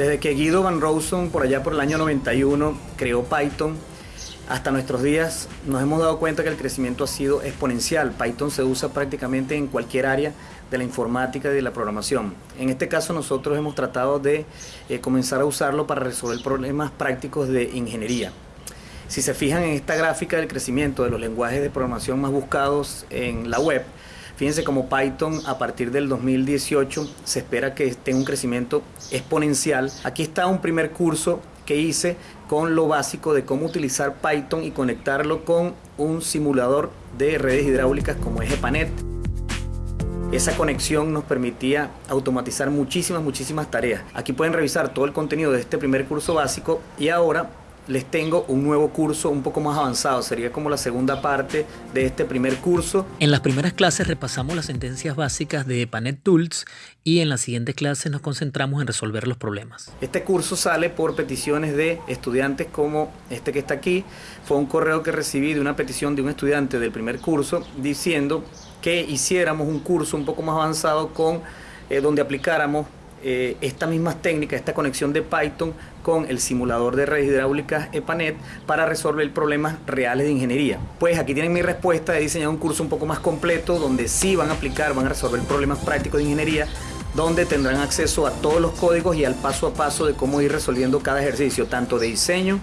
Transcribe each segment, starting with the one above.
Desde que Guido Van Rosen por allá por el año 91 creó Python, hasta nuestros días nos hemos dado cuenta que el crecimiento ha sido exponencial. Python se usa prácticamente en cualquier área de la informática y de la programación. En este caso nosotros hemos tratado de eh, comenzar a usarlo para resolver problemas prácticos de ingeniería. Si se fijan en esta gráfica del crecimiento de los lenguajes de programación más buscados en la web, fíjense como Python a partir del 2018 se espera que tenga un crecimiento exponencial. Aquí está un primer curso que hice con lo básico de cómo utilizar Python y conectarlo con un simulador de redes hidráulicas como es EPANET. Esa conexión nos permitía automatizar muchísimas, muchísimas tareas. Aquí pueden revisar todo el contenido de este primer curso básico y ahora les tengo un nuevo curso un poco más avanzado, sería como la segunda parte de este primer curso. En las primeras clases repasamos las sentencias básicas de Panet Tools y en las siguientes clases nos concentramos en resolver los problemas. Este curso sale por peticiones de estudiantes como este que está aquí. Fue un correo que recibí de una petición de un estudiante del primer curso diciendo que hiciéramos un curso un poco más avanzado con eh, donde aplicáramos eh, estas mismas técnicas, esta conexión de Python con el simulador de redes hidráulicas EPANET para resolver problemas reales de ingeniería. Pues aquí tienen mi respuesta, he diseñado un curso un poco más completo donde sí van a aplicar, van a resolver problemas prácticos de ingeniería donde tendrán acceso a todos los códigos y al paso a paso de cómo ir resolviendo cada ejercicio, tanto de diseño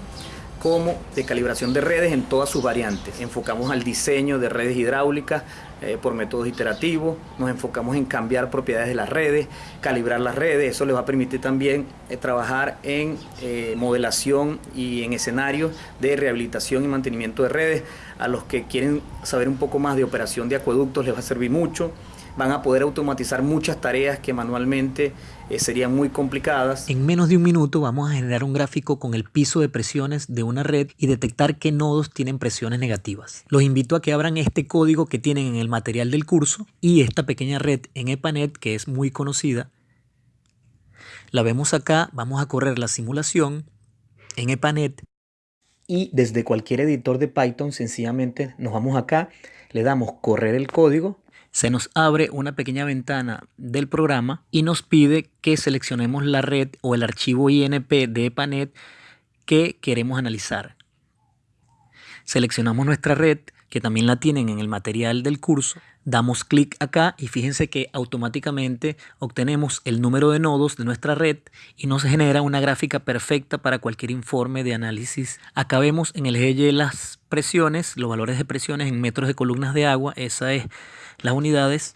como de calibración de redes en todas sus variantes. Enfocamos al diseño de redes hidráulicas eh, por métodos iterativos, nos enfocamos en cambiar propiedades de las redes, calibrar las redes, eso les va a permitir también eh, trabajar en eh, modelación y en escenarios de rehabilitación y mantenimiento de redes. A los que quieren saber un poco más de operación de acueductos les va a servir mucho van a poder automatizar muchas tareas que manualmente eh, serían muy complicadas. En menos de un minuto vamos a generar un gráfico con el piso de presiones de una red y detectar qué nodos tienen presiones negativas. Los invito a que abran este código que tienen en el material del curso y esta pequeña red en EPANET que es muy conocida. La vemos acá, vamos a correr la simulación en EPANET y desde cualquier editor de Python sencillamente nos vamos acá, le damos correr el código se nos abre una pequeña ventana del programa y nos pide que seleccionemos la red o el archivo INP de EPANET que queremos analizar. Seleccionamos nuestra red, que también la tienen en el material del curso, damos clic acá y fíjense que automáticamente obtenemos el número de nodos de nuestra red y nos genera una gráfica perfecta para cualquier informe de análisis. Acá vemos en el eje las presiones, los valores de presiones en metros de columnas de agua, esa es las unidades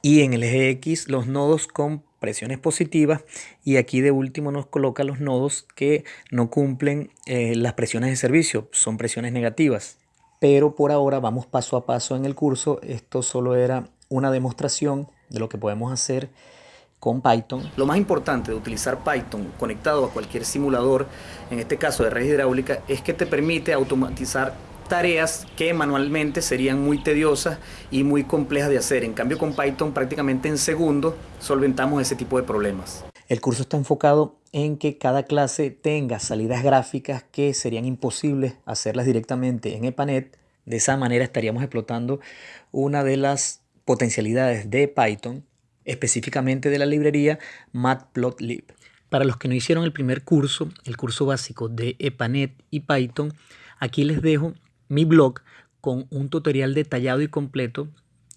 y en el eje X los nodos con presiones positivas y aquí de último nos coloca los nodos que no cumplen eh, las presiones de servicio, son presiones negativas. Pero por ahora vamos paso a paso en el curso, esto solo era una demostración de lo que podemos hacer con Python. Lo más importante de utilizar Python conectado a cualquier simulador, en este caso de red hidráulica, es que te permite automatizar tareas que manualmente serían muy tediosas y muy complejas de hacer. En cambio con Python prácticamente en segundos solventamos ese tipo de problemas. El curso está enfocado en que cada clase tenga salidas gráficas que serían imposibles hacerlas directamente en EPANET. De esa manera estaríamos explotando una de las potencialidades de Python, específicamente de la librería Matplotlib. Para los que no hicieron el primer curso, el curso básico de EPANET y Python, aquí les dejo mi blog con un tutorial detallado y completo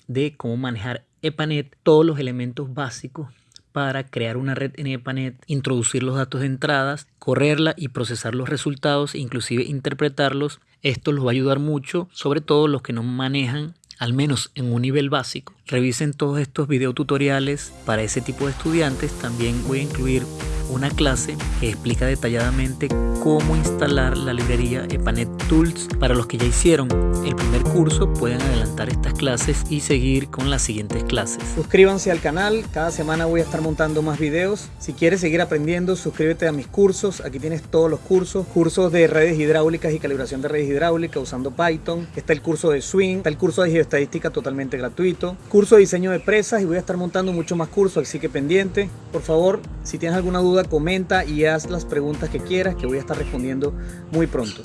de cómo manejar EPANET, todos los elementos básicos para crear una red en EPANET, introducir los datos de entradas, correrla y procesar los resultados, inclusive interpretarlos. Esto los va a ayudar mucho, sobre todo los que no manejan al menos en un nivel básico. Revisen todos estos videotutoriales para ese tipo de estudiantes. También voy a incluir una clase que explica detalladamente cómo instalar la librería EPANET Tools. Para los que ya hicieron el primer curso pueden adelantar estas clases y seguir con las siguientes clases. Suscríbanse al canal, cada semana voy a estar montando más videos. Si quieres seguir aprendiendo, suscríbete a mis cursos. Aquí tienes todos los cursos, cursos de redes hidráulicas y calibración de redes hidráulicas usando Python. Está el curso de Swing, está el curso de geoestadística totalmente gratuito, curso de diseño de presas y voy a estar montando mucho más cursos, así que pendiente. Por favor, si tienes alguna duda, comenta y haz las preguntas que quieras que voy a estar respondiendo muy pronto.